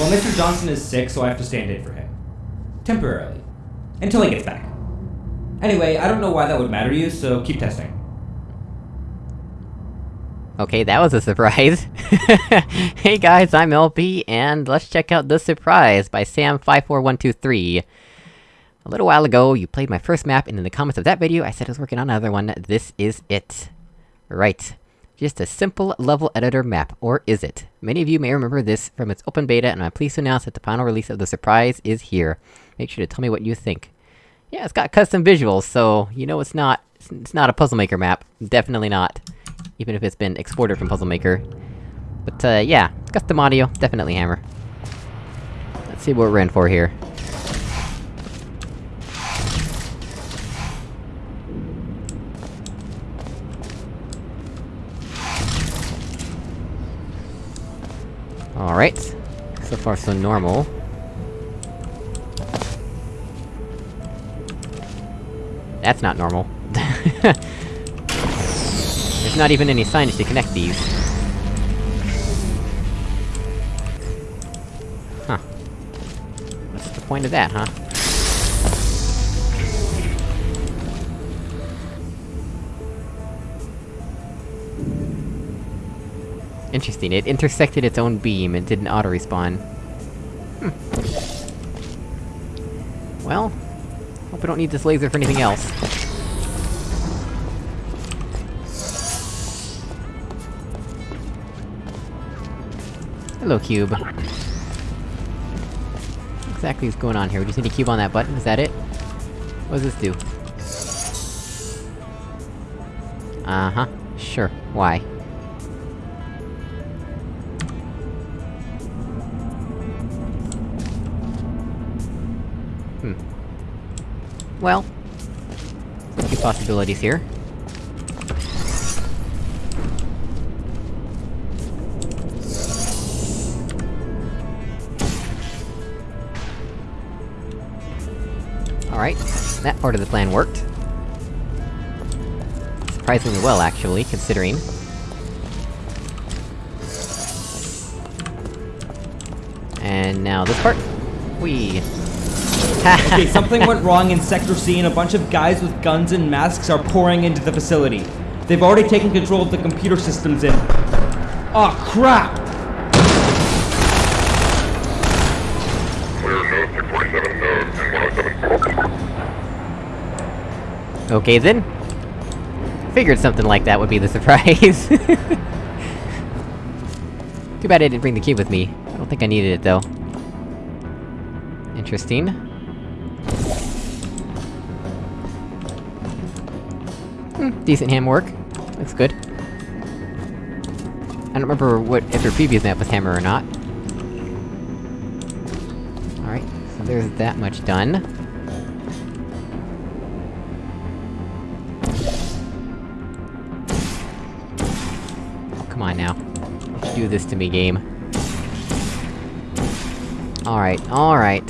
Well, Mr. Johnson is sick, so I have to stand in for him. Temporarily. Until he gets back. Anyway, I don't know why that would matter to you, so keep testing. Okay, that was a surprise. hey guys, I'm LP, and let's check out The Surprise by Sam54123. A little while ago, you played my first map, and in the comments of that video, I said I was working on another one. This is it. Right. Just a simple level editor map, or is it? Many of you may remember this from its open beta, and I'm pleased to announce that the final release of The Surprise is here. Make sure to tell me what you think. Yeah, it's got custom visuals, so you know it's not- it's not a Puzzle Maker map. Definitely not. Even if it's been exported from Puzzle Maker. But, uh, yeah. Custom audio, definitely Hammer. Let's see what we're in for here. Alright. So far so normal. That's not normal. There's not even any signage to connect these. Huh. What's the point of that, huh? Interesting, it intersected its own beam and didn't auto-respawn. Hmm. Well... Hope I don't need this laser for anything else. Hello, cube. What exactly is going on here? We just need a cube on that button, is that it? What does this do? Uh-huh. Sure. Why? Well... A few possibilities here. Alright, that part of the plan worked. Surprisingly well, actually, considering. And now this part. We. Okay, something went wrong in Sector C and a bunch of guys with guns and masks are pouring into the facility. They've already taken control of the computer systems in... Oh crap! Okay then. Figured something like that would be the surprise. Too bad I didn't bring the cube with me. I don't think I needed it, though. Interesting. Hmm, decent ham work. Looks good. I don't remember what- if your previous map was hammer or not. Alright, so there's that much done. Oh, come on now. Do this to me, game. Alright, alright.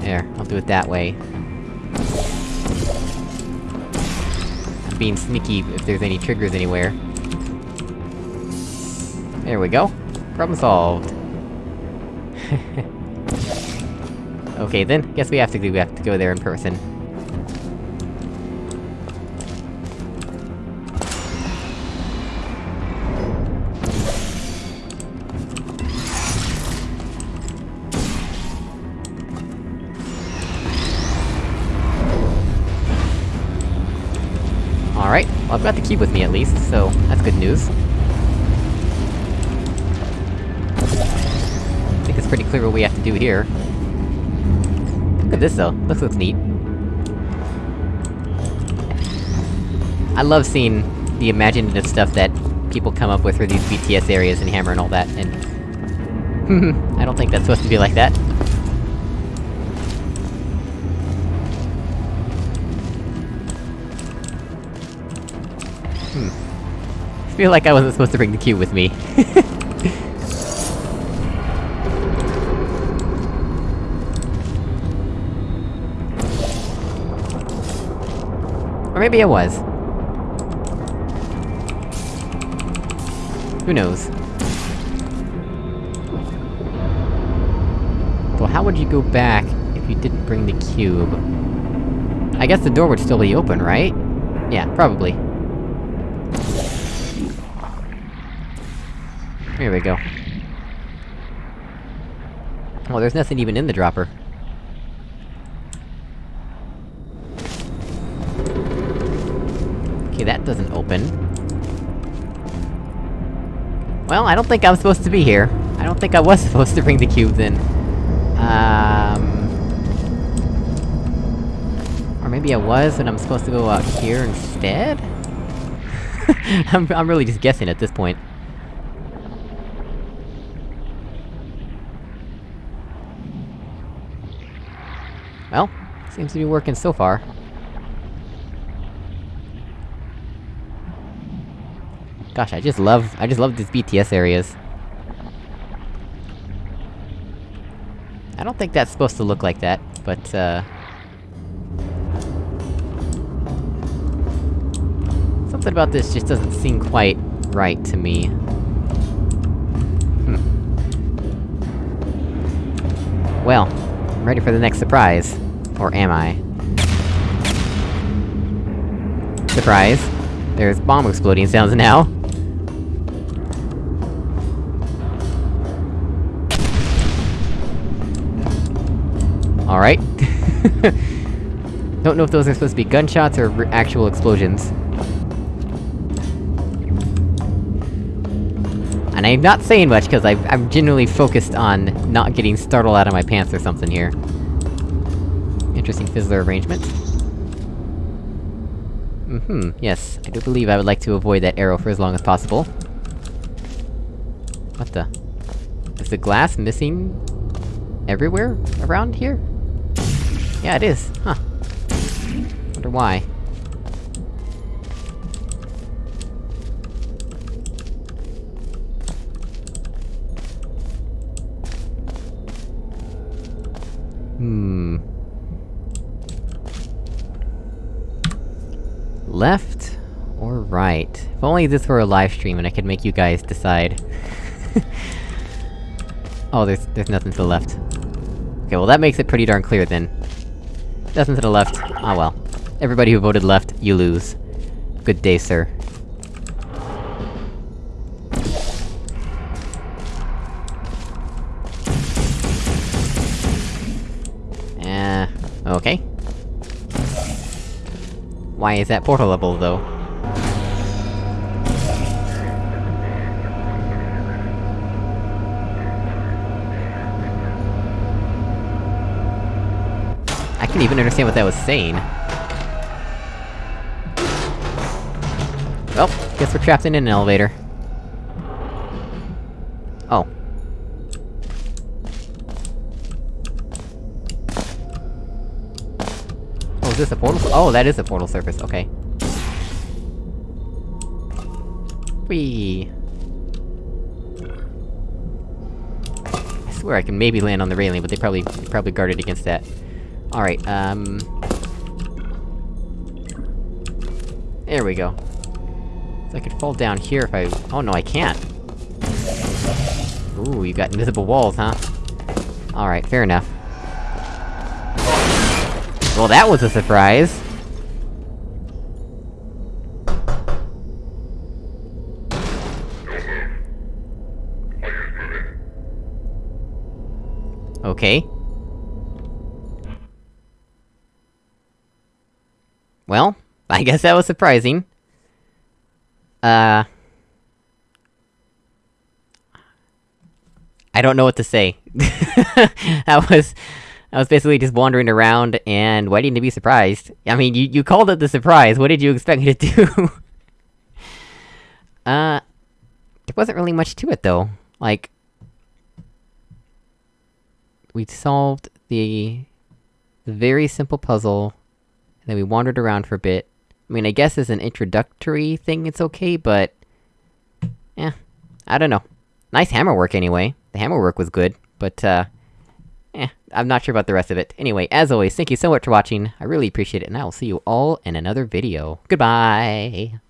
There, I'll do it that way. Being sneaky if there's any triggers anywhere. There we go. Problem solved. okay then, guess we have to do- we have to go there in person. Well I've got the cube with me at least, so that's good news. I think it's pretty clear what we have to do here. Look at this though, this looks neat. I love seeing the imaginative stuff that people come up with for these BTS areas and Hammer and all that, and... I don't think that's supposed to be like that. I feel like I wasn't supposed to bring the cube with me. or maybe I was. Who knows? So how would you go back if you didn't bring the cube? I guess the door would still be open, right? Yeah, probably. Here we go. Well, there's nothing even in the dropper. Okay, that doesn't open. Well, I don't think I'm supposed to be here. I don't think I was supposed to bring the cubes in. Um... Or maybe I was, and I'm supposed to go out here instead? I'm, I'm really just guessing at this point. Well, seems to be working so far. Gosh, I just love- I just love these BTS areas. I don't think that's supposed to look like that, but, uh... Something about this just doesn't seem quite right to me. Hmm. Well, I'm ready for the next surprise. Or am I? Surprise! There's bomb exploding sounds now. Alright. Don't know if those are supposed to be gunshots or actual explosions. And I'm not saying much, because I'm genuinely focused on not getting startled out of my pants or something here. Interesting fizzler arrangement. Mm-hmm, yes. I do believe I would like to avoid that arrow for as long as possible. What the? Is the glass missing... everywhere around here? Yeah, it is. Huh. Wonder why. Hmm... Left? Or If only this were a live stream and I could make you guys decide. oh, there's- there's nothing to the left. Okay, well that makes it pretty darn clear then. Nothing to the left. Ah well. Everybody who voted left, you lose. Good day, sir. Eh... okay. Why is that portal level, though? I couldn't even understand what that was saying. Well, guess we're trapped in an elevator. Oh. Oh, is this a portal? Oh, that is a portal surface, okay. Whee! I swear I can maybe land on the railing, but they probably- probably guarded against that. Alright, um... There we go. I could fall down here if I- oh no, I can't! Ooh, you got invisible walls, huh? Alright, fair enough. Well, that was a surprise! Okay. Well, I guess that was surprising. Uh... I don't know what to say. that was... I was basically just wandering around and waiting to be surprised. I mean, you- you called it the surprise, what did you expect me to do? uh... There wasn't really much to it, though. Like... We solved the... the very simple puzzle, and then we wandered around for a bit. I mean, I guess as an introductory thing it's okay, but... Eh, I don't know. Nice hammer work anyway. The hammer work was good, but uh... Eh, I'm not sure about the rest of it. Anyway, as always, thank you so much for watching, I really appreciate it, and I will see you all in another video. Goodbye!